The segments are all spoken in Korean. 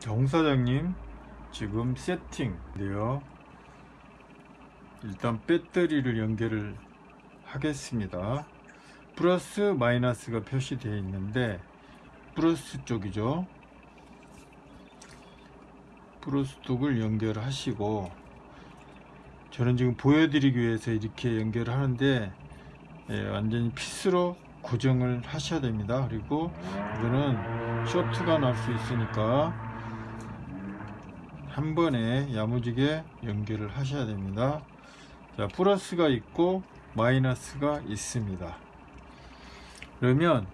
정 사장님 지금 세팅인데요. 일단 배터리를 연결을 하겠습니다. 플러스 마이너스가 표시되어 있는데 플러스 쪽이죠. 플러스 쪽을 연결하시고 저는 지금 보여드리기 위해서 이렇게 연결을 하는데 예, 완전히 피스로 고정을 하셔야 됩니다. 그리고 이거는 쇼트가 날 수 있으니까 한 번에 야무지게 연결을 하셔야 됩니다. 자 플러스가 있고 마이너스가 있습니다. 그러면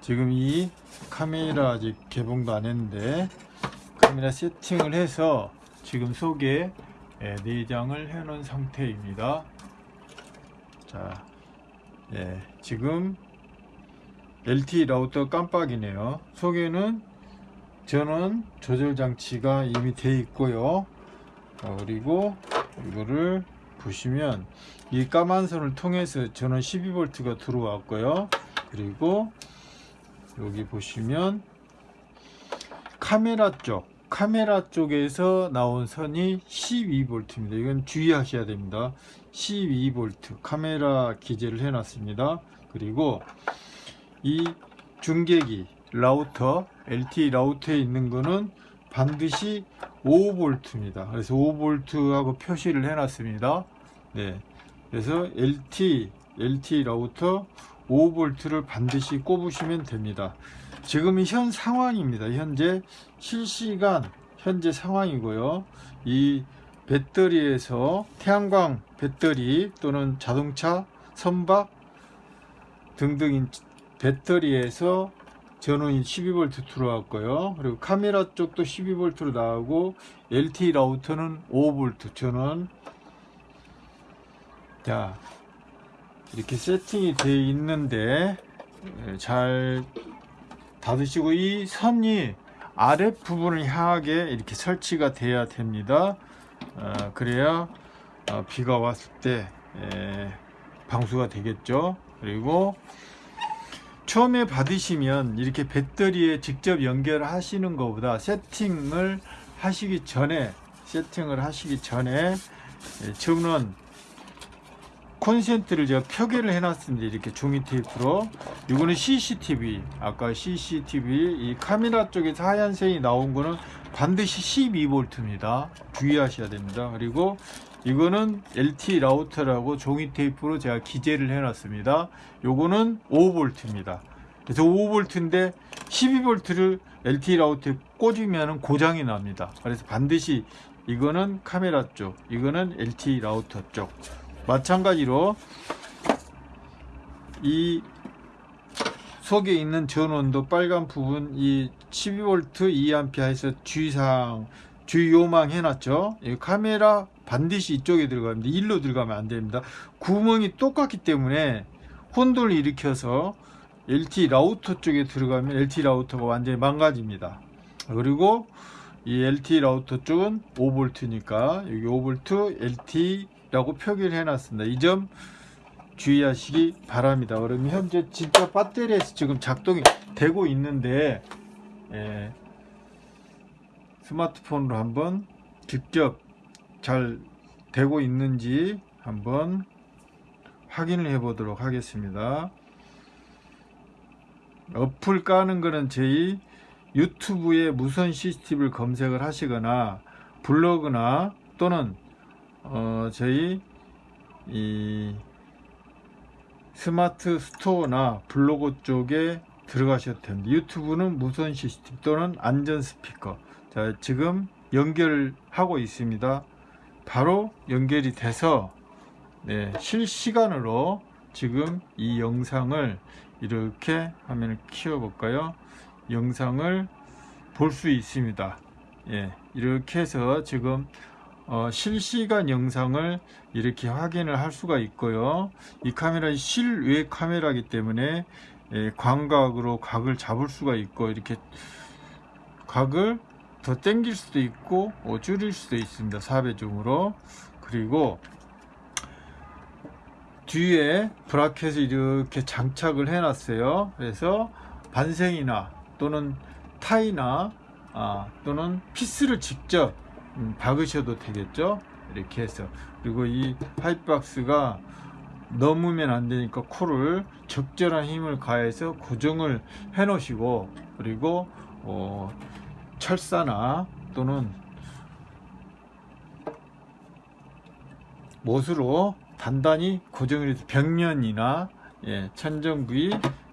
지금 이 카메라 아직 개봉도 안 했는데 카메라 세팅을 해서 지금 속에 예, 내장을 해 놓은 상태입니다. 자 예, 지금 LTE 라우터 깜빡이네요. 속에는 전원 조절 장치가 이미 되어 있고요. 어, 그리고 이거를 보시면 이 까만 선을 통해서 전원 12V가 들어왔고요. 그리고 여기 보시면 카메라 쪽 카메라 쪽에서 나온 선이 12V입니다. 이건 주의하셔야 됩니다. 12V 카메라 기재를 해 놨습니다. 그리고 이 중계기 라우터 LTE 라우터에 있는 거는 반드시 5V입니다. 그래서 5V하고 표시를 해 놨습니다. 네. 그래서 LT LTE 라우터 5V를 반드시 꼽으시면 됩니다. 지금 현 상황입니다. 현재 실시간 현재 상황이고요. 이 배터리에서 태양광 배터리 또는 자동차 선박 등등인 배터리에서 전원이 12V 들어왔고요. 그리고 카메라 쪽도 12V로 나오고 LTE 라우터는 5V 전원. 자 이렇게 세팅이 되어 있는데 예, 잘 닫으시고 이 선이 아랫부분을 향하게 이렇게 설치가 돼야 됩니다. 어, 그래야 어, 비가 왔을 때 에, 방수가 되겠죠. 그리고 처음에 받으시면 이렇게 배터리에 직접 연결하시는 것보다 세팅을 하시기 전에 세팅을 하시기 전에 예, 저는 콘센트를 제가 표기를 해놨습니다. 이렇게 종이 테이프로. 이거는 CCTV. 아까 CCTV 이 카메라 쪽에서 하얀색이 나온 거는 반드시 12V입니다. 주의하셔야 됩니다. 그리고 이거는 LT 라우터라고 종이 테이프로 제가 기재를 해놨습니다. 요거는 5V입니다. 그래서 5V인데 12V를 LT 라우터에 꽂으면 고장이 납니다. 그래서 반드시 이거는 카메라 쪽 이거는 LT 라우터 쪽. 마찬가지로 이 속에 있는 전원도 빨간 부분 이 12V 2A에서 주의사항 주의요망 해놨죠. 이 카메라 반드시 이쪽에 들어갑니다 일로 들어가면 안 됩니다. 구멍이 똑같기 때문에 혼돈을 일으켜서 LT 라우터 쪽에 들어가면 LT 라우터가 완전히 망가집니다. 그리고 이 LT 라우터 쪽은 5V니까 여기 5V LT 라고 표기를 해놨습니다. 이 점 주의하시기 바랍니다. 그러면 현재 진짜 배터리에서 지금 작동이 되고 있는데 예, 스마트폰으로 한번 직접 잘 되고 있는지 한번 확인을 해 보도록 하겠습니다 어플 까는 거는 저희 유튜브에 무선 CCTV를 검색을 하시거나 블로그나 또는 어, 저희 이 스마트 스토어나 블로그 쪽에 들어가셔도 됩니다. 유튜브는 무선 시스템 또는 안전 스피커. 자, 지금 연결하고 있습니다. 바로 연결이 돼서 네, 실시간으로 지금 이 영상을 이렇게 화면을 키워 볼까요? 영상을 볼 수 있습니다. 예, 이렇게 해서 지금 어, 실시간 영상을 이렇게 확인을 할 수가 있고요 이 카메라는 실외 카메라이기 때문에 예, 광각으로 각을 잡을 수가 있고 이렇게 각을 더 당길 수도 있고 어, 줄일 수도 있습니다. 4배 줌으로. 그리고 뒤에 브라켓을 이렇게 장착을 해 놨어요. 그래서 반생이나 또는 타이나 아, 또는 피스를 직접 음, 박으셔도 되겠죠? 이렇게 해서. 그리고 이 파이프박스가 넘으면 안 되니까 코를 적절한 힘을 가해서 고정을 해 놓으시고 그리고 어, 철사나 또는 못으로 단단히 고정을 해서 벽면이나 예, 천정 부위,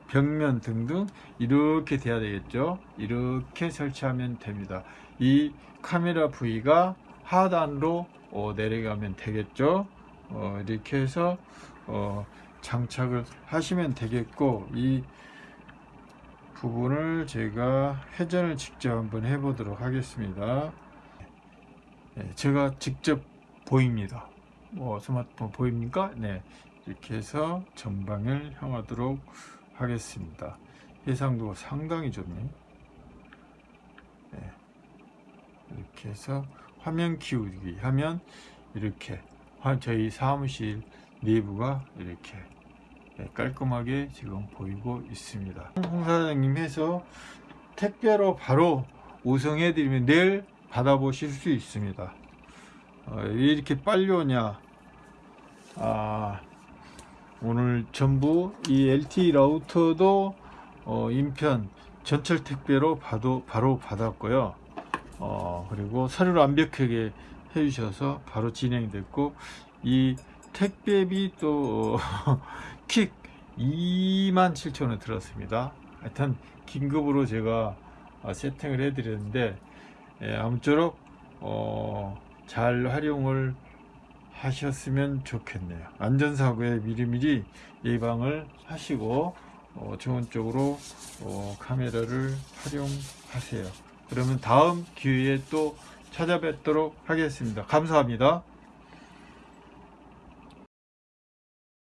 벽면 등등 이렇게 돼야 되겠죠. 이렇게 설치하면 됩니다. 이 카메라 부위가 하단으로 어, 내려가면 되겠죠. 어, 이렇게 해서 어, 장착을 하시면 되겠고 이 부분을 제가 회전을 직접 한번 해보도록 하겠습니다. 네, 제가 직접 보입니다. 뭐 스마트폰 보입니까? 네, 이렇게 해서 전방을 향하도록 하겠습니다. 해상도가 상당히 좋네. 네, 이렇게 해서 화면 키우기 하면 이렇게 화- 저희 사무실 내부가 이렇게 네, 깔끔하게 지금 보이고 있습니다. 홍 사장님 해서 택배로 바로 우성해 드리면 내일 받아보실 수 있습니다. 어, 왜 이렇게 빨리 오냐? 아, 오늘 전부 이 LTE 라우터도 어, 인편 전철 택배로 바로, 바로 받았고요. 어, 그리고 서류를 완벽하게 해주셔서 바로 진행됐고 이 택배비 또 킥 27,000원 들었습니다. 하여튼 긴급으로 제가 어, 세팅을 해 드렸는데 예, 아무쪼록 어, 잘 활용을 하셨으면 좋겠네요. 안전사고에 미리미리 예방을 하시고 어, 좋은 쪽으로 어, 카메라를 활용하세요. 그러면 다음 기회에 또 찾아뵙도록 하겠습니다. 감사합니다.